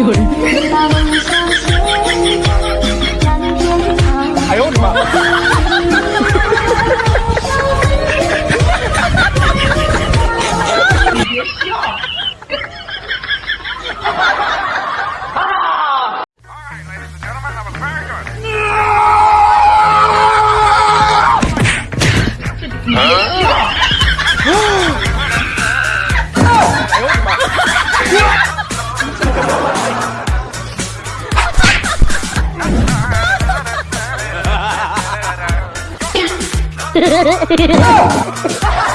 有人。哎呦我的妈！你别笑。你别笑。哎呦我的妈！哈哈哈哈哈！